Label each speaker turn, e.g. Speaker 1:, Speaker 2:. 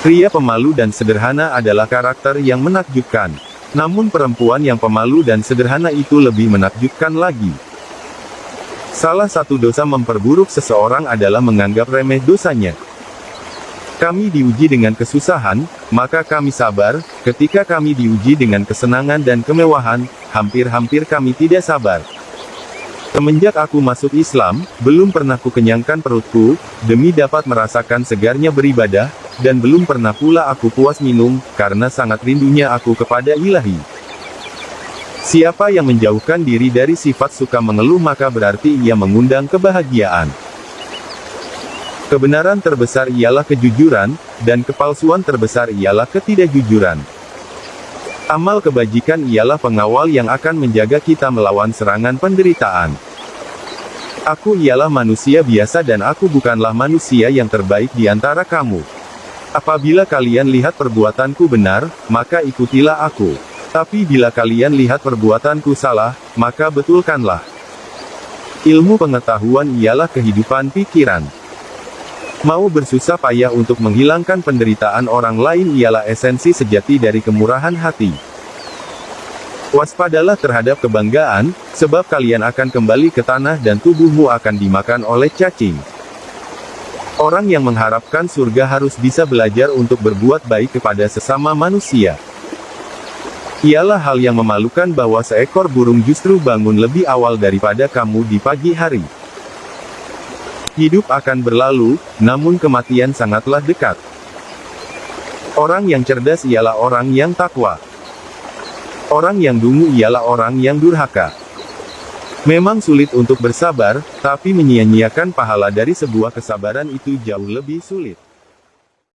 Speaker 1: Pria pemalu dan sederhana adalah karakter yang menakjubkan. Namun perempuan yang pemalu dan sederhana itu lebih menakjubkan lagi. Salah satu dosa memperburuk seseorang adalah menganggap remeh dosanya. Kami diuji dengan kesusahan, maka kami sabar, ketika kami diuji dengan kesenangan dan kemewahan, hampir-hampir kami tidak sabar. Semenjak aku masuk Islam, belum pernah ku kenyangkan perutku, demi dapat merasakan segarnya beribadah, dan belum pernah pula aku puas minum, karena sangat rindunya aku kepada ilahi. Siapa yang menjauhkan diri dari sifat suka mengeluh maka berarti ia mengundang kebahagiaan. Kebenaran terbesar ialah kejujuran, dan kepalsuan terbesar ialah ketidakjujuran. Amal kebajikan ialah pengawal yang akan menjaga kita melawan serangan penderitaan. Aku ialah manusia biasa dan aku bukanlah manusia yang terbaik di antara kamu. Apabila kalian lihat perbuatanku benar, maka ikutilah aku. Tapi bila kalian lihat perbuatanku salah, maka betulkanlah. Ilmu pengetahuan ialah kehidupan pikiran. Mau bersusah payah untuk menghilangkan penderitaan orang lain ialah esensi sejati dari kemurahan hati. Waspadalah terhadap kebanggaan, sebab kalian akan kembali ke tanah dan tubuhmu akan dimakan oleh cacing. Orang yang mengharapkan surga harus bisa belajar untuk berbuat baik kepada sesama manusia. Ialah hal yang memalukan bahwa seekor burung justru bangun lebih awal daripada kamu di pagi hari. Hidup akan berlalu, namun kematian sangatlah dekat. Orang yang cerdas ialah orang yang takwa. Orang yang dungu ialah orang yang durhaka. Memang sulit untuk bersabar, tapi menyia-nyiakan pahala dari sebuah kesabaran itu jauh lebih sulit.